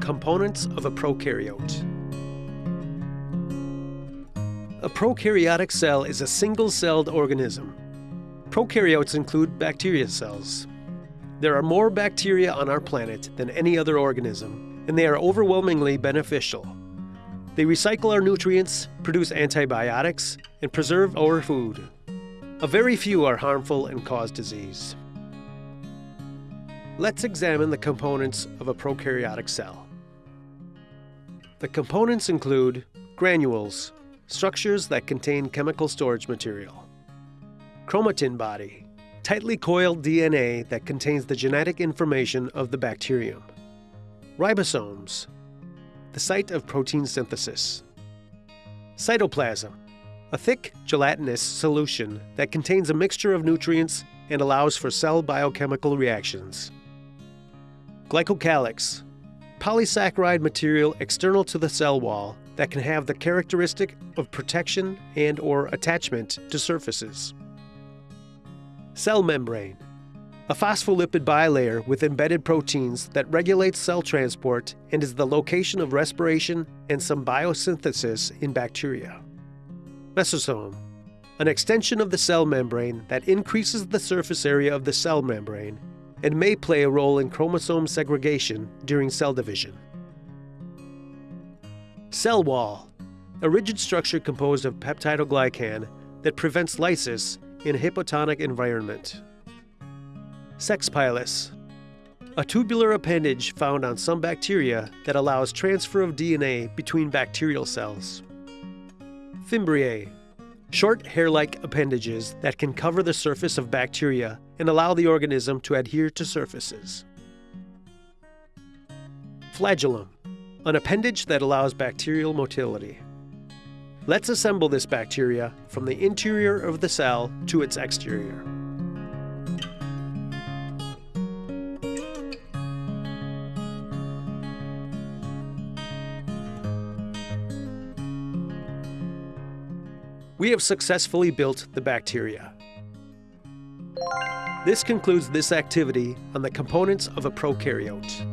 Components of a prokaryote. A prokaryotic cell is a single-celled organism. Prokaryotes include bacteria cells. There are more bacteria on our planet than any other organism, and they are overwhelmingly beneficial. They recycle our nutrients, produce antibiotics, and preserve our food. A very few are harmful and cause disease. Let's examine the components of a prokaryotic cell. The components include granules, structures that contain chemical storage material. Chromatin body, tightly coiled DNA that contains the genetic information of the bacterium. Ribosomes, the site of protein synthesis. Cytoplasm, a thick, gelatinous solution that contains a mixture of nutrients and allows for cell biochemical reactions. Glycocalyx, polysaccharide material external to the cell wall that can have the characteristic of protection and or attachment to surfaces. Cell membrane, a phospholipid bilayer with embedded proteins that regulates cell transport and is the location of respiration and some biosynthesis in bacteria. Mesosome, an extension of the cell membrane that increases the surface area of the cell membrane and may play a role in chromosome segregation during cell division. Cell wall, a rigid structure composed of peptidoglycan that prevents lysis in a hypotonic environment. Sex pilus, a tubular appendage found on some bacteria that allows transfer of DNA between bacterial cells. Fimbriae, short hair-like appendages that can cover the surface of bacteria and allow the organism to adhere to surfaces. Flagellum, an appendage that allows bacterial motility. Let's assemble this bacteria from the interior of the cell to its exterior. We have successfully built the bacteria. This concludes this activity on the components of a prokaryote.